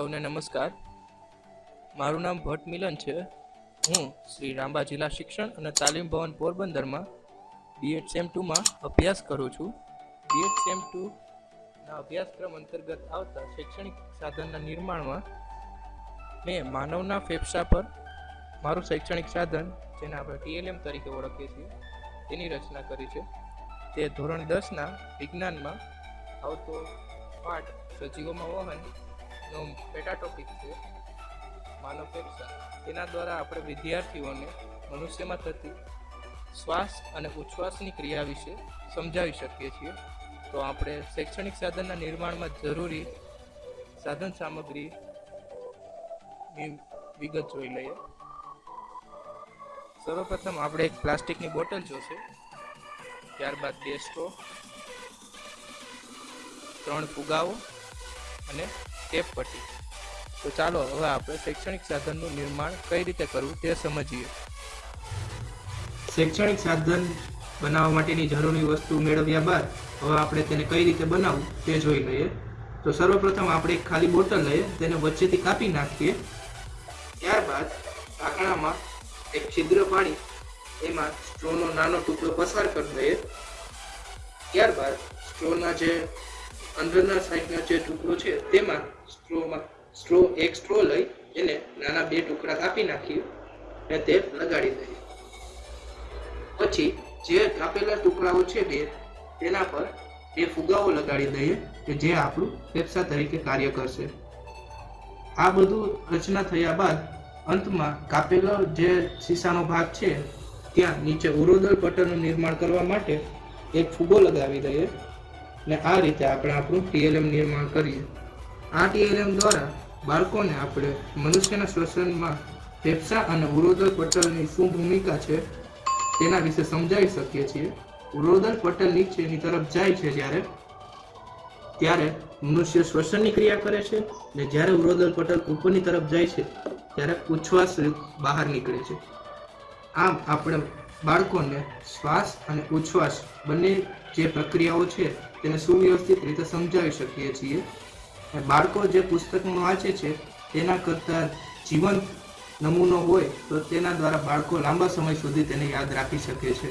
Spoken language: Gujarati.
સૌને નમસ્કાર. મારું નામ ભટ્ટ મિલન છે. હું શ્રી રાંબા જિલ્લા શિક્ષણ અને તાલીમ ભવન પોરબંદરમાં બીએડ સેમ ટુમાં અભ્યાસ કરું છું. બીએડ સેમ ટુના અભ્યાસક્રમ અંતર્ગત આવતા શૈક્ષણિક સાધનના નિર્માણમાં મેં માનવના ફેફસા પર મારું શૈક્ષણિક સાધન, જેને આપણે ટીએલએમ તરીકે ઓળખીએ છીએ, તેની રચના કરી છે. તે ધોરણ દસના વિજ્ઞાનમાં આવતો પાઠ સજીવોમાં વહનનો પેટા ટોપિક છે, માનવ ફેફસા તેના દ્વારા આપણે વિદ્યાર્થીઓને મનુષ્યમાં થતી શ્વાસ અને ઉચ્છ્વાસની ક્રિયા વિશે સમજાવી શકીએ છીએ. તો આપણે શૈક્ષણિક સાધનના નિર્માણમાં જરૂરી સાધન સામગ્રીની વિગત જોઈ લઈએ. સર્વપ્રથમ આપણે એક પ્લાસ્ટિકની બોટલ જોશે. ત્યારબાદ બે સ્ટ્રો ત્રણ ફુગાઓ અને ટેપ પટ્ટી. તો ચાલો હવે આપણે શૈક્ષણિક સાધનનું નિર્માણ કઈ રીતે કરવું તે સમજીએ. શૈક્ષણિક સાધન બનાવવા માટેની જરૂરી વસ્તુ મેળવ્યા બાદ હવે આપણે તેને કઈ રીતે બનાવવું તે જોઈ લઈએ. તો સર્વપ્રથમ આપણે એક ખાલી બોટલ લઈએ, તેને વચ્ચેથી કાપી નાખીએ. ત્યારબાદ ઢાંકણામાં એક છિદ્ર પાડી એમાં સ્ટ્રોનો નાનો ટુકડો પસાર કરી દઈએ. ત્યારબાદ સ્ટ્રોના જે અંદરના સાઈડનો જે ટુકડો છે, તેમાં સ્ટ્રોમાં, સ્ટ્રો, એક સ્ટ્રો લઈ એને નાના બે ટુકડા કાપી નાખીએ અને તે લગાડી દઈએ. પછી જે કાપેલા ટુકડાઓ છે બે, તેના પર બે ફુગાઓ લગાડી દઈએ કે જે આપણું ફેફસા તરીકે કાર્ય કરશે. આ બધું રચના થયા બાદ અંતમાં કાપેલો જે શીશાનો ભાગ છે, ત્યાં નીચે ઉરોદલ પટલનું નિર્માણ કરવા માટે એક ફુગો લગાવી દઈએ. ને આ રીતે આપણે આપણું ટીએલએમ નિર્માણ કરીએ. આ ટીએલએમ દ્વારા બાળકોને આપણે મનુષ્યના શ્વસનમાં ફેફસા અને ઉરોદલ પટલની શું ભૂમિકા છે તેના વિશે સમજાવી શકીએ છીએ. ઉરોદલ પટલ નીચેની તરફ જાય છે જ્યારે, ત્યારે મનુષ્ય શ્વસનની ક્રિયા કરે છે ને જ્યારે ઉરોદલ પટલ ઉપરની તરફ જાય છે ત્યારે ઉચ્છ્વાસ બહાર નીકળે છે. આમ આપણે બાળકોને શ્વાસ અને ઉચ્છ્વાસ બંને જે પ્રક્રિયાઓ છે તેને સુવ્યવસ્થિત રીતે સમજાવી શકીએ છીએ. અને બાળકો જે પુસ્તકમાં વાંચે છે, તેના કરતાં જીવંત નમૂનો હોય તો તેના દ્વારા બાળકો લાંબા સમય સુધી તેને યાદ રાખી શકે છે.